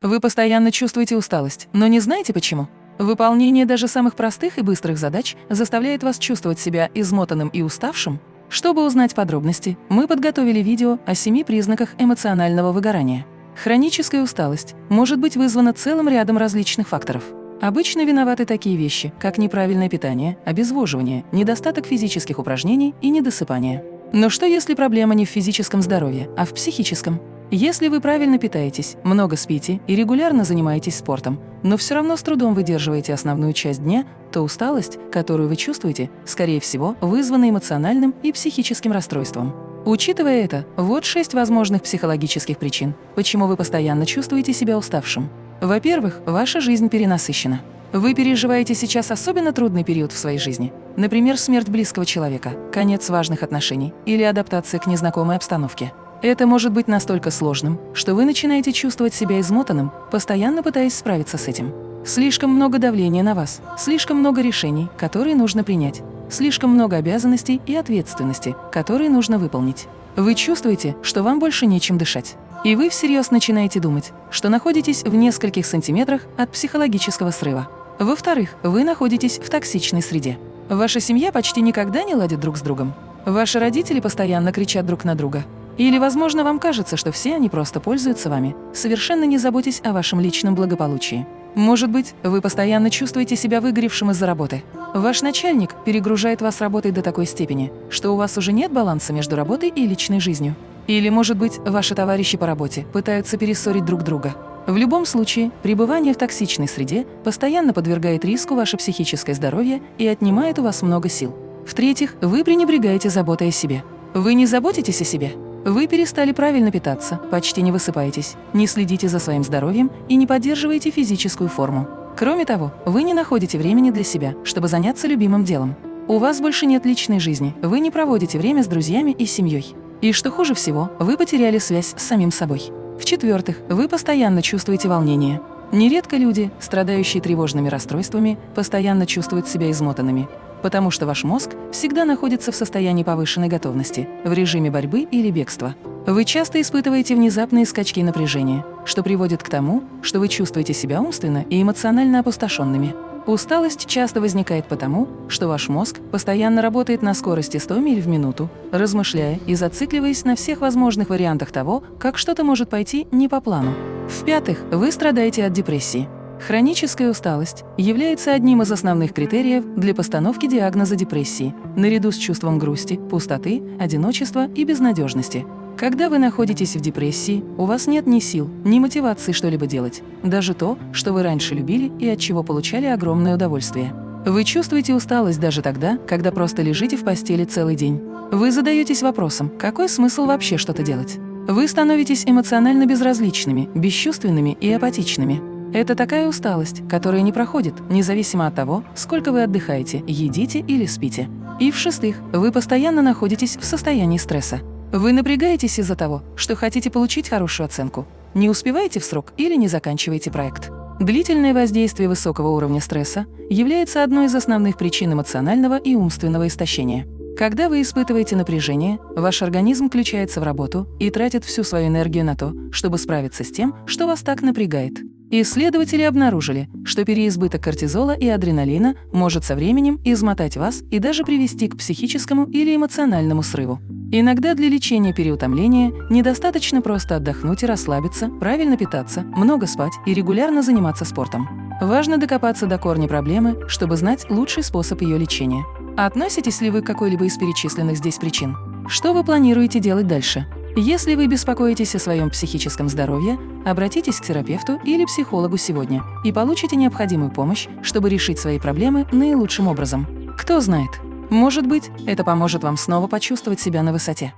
Вы постоянно чувствуете усталость, но не знаете почему? Выполнение даже самых простых и быстрых задач заставляет вас чувствовать себя измотанным и уставшим? Чтобы узнать подробности, мы подготовили видео о семи признаках эмоционального выгорания. Хроническая усталость может быть вызвана целым рядом различных факторов. Обычно виноваты такие вещи, как неправильное питание, обезвоживание, недостаток физических упражнений и недосыпание. Но что если проблема не в физическом здоровье, а в психическом? Если вы правильно питаетесь, много спите и регулярно занимаетесь спортом, но все равно с трудом выдерживаете основную часть дня, то усталость, которую вы чувствуете, скорее всего, вызвана эмоциональным и психическим расстройством. Учитывая это, вот шесть возможных психологических причин, почему вы постоянно чувствуете себя уставшим. Во-первых, ваша жизнь перенасыщена. Вы переживаете сейчас особенно трудный период в своей жизни. Например, смерть близкого человека, конец важных отношений или адаптация к незнакомой обстановке. Это может быть настолько сложным, что вы начинаете чувствовать себя измотанным, постоянно пытаясь справиться с этим. Слишком много давления на вас, слишком много решений, которые нужно принять, слишком много обязанностей и ответственности, которые нужно выполнить. Вы чувствуете, что вам больше нечем дышать. И вы всерьез начинаете думать, что находитесь в нескольких сантиметрах от психологического срыва. Во-вторых, вы находитесь в токсичной среде. Ваша семья почти никогда не ладит друг с другом. Ваши родители постоянно кричат друг на друга. Или, возможно, вам кажется, что все они просто пользуются вами, совершенно не заботясь о вашем личном благополучии. Может быть, вы постоянно чувствуете себя выгоревшим из-за работы. Ваш начальник перегружает вас работой до такой степени, что у вас уже нет баланса между работой и личной жизнью. Или, может быть, ваши товарищи по работе пытаются перессорить друг друга. В любом случае, пребывание в токсичной среде постоянно подвергает риску ваше психическое здоровье и отнимает у вас много сил. В-третьих, вы пренебрегаете заботой о себе. Вы не заботитесь о себе. Вы перестали правильно питаться, почти не высыпаетесь, не следите за своим здоровьем и не поддерживаете физическую форму. Кроме того, вы не находите времени для себя, чтобы заняться любимым делом. У вас больше нет личной жизни, вы не проводите время с друзьями и семьей. И что хуже всего, вы потеряли связь с самим собой. В-четвертых, вы постоянно чувствуете волнение. Нередко люди, страдающие тревожными расстройствами, постоянно чувствуют себя измотанными, потому что ваш мозг всегда находится в состоянии повышенной готовности, в режиме борьбы или бегства. Вы часто испытываете внезапные скачки напряжения, что приводит к тому, что вы чувствуете себя умственно и эмоционально опустошенными. Усталость часто возникает потому, что ваш мозг постоянно работает на скорости 100 миль в минуту, размышляя и зацикливаясь на всех возможных вариантах того, как что-то может пойти не по плану. В-пятых, вы страдаете от депрессии. Хроническая усталость является одним из основных критериев для постановки диагноза депрессии, наряду с чувством грусти, пустоты, одиночества и безнадежности. Когда вы находитесь в депрессии, у вас нет ни сил, ни мотивации что-либо делать, даже то, что вы раньше любили и от чего получали огромное удовольствие. Вы чувствуете усталость даже тогда, когда просто лежите в постели целый день. Вы задаетесь вопросом, какой смысл вообще что-то делать? Вы становитесь эмоционально безразличными, бесчувственными и апатичными. Это такая усталость, которая не проходит, независимо от того, сколько вы отдыхаете, едите или спите. И в-шестых, вы постоянно находитесь в состоянии стресса. Вы напрягаетесь из-за того, что хотите получить хорошую оценку, не успеваете в срок или не заканчиваете проект. Длительное воздействие высокого уровня стресса является одной из основных причин эмоционального и умственного истощения. Когда вы испытываете напряжение, ваш организм включается в работу и тратит всю свою энергию на то, чтобы справиться с тем, что вас так напрягает. Исследователи обнаружили, что переизбыток кортизола и адреналина может со временем измотать вас и даже привести к психическому или эмоциональному срыву. Иногда для лечения переутомления недостаточно просто отдохнуть и расслабиться, правильно питаться, много спать и регулярно заниматься спортом. Важно докопаться до корня проблемы, чтобы знать лучший способ ее лечения. Относитесь ли вы к какой-либо из перечисленных здесь причин? Что вы планируете делать дальше? Если вы беспокоитесь о своем психическом здоровье, обратитесь к терапевту или психологу сегодня и получите необходимую помощь, чтобы решить свои проблемы наилучшим образом. Кто знает, может быть, это поможет вам снова почувствовать себя на высоте.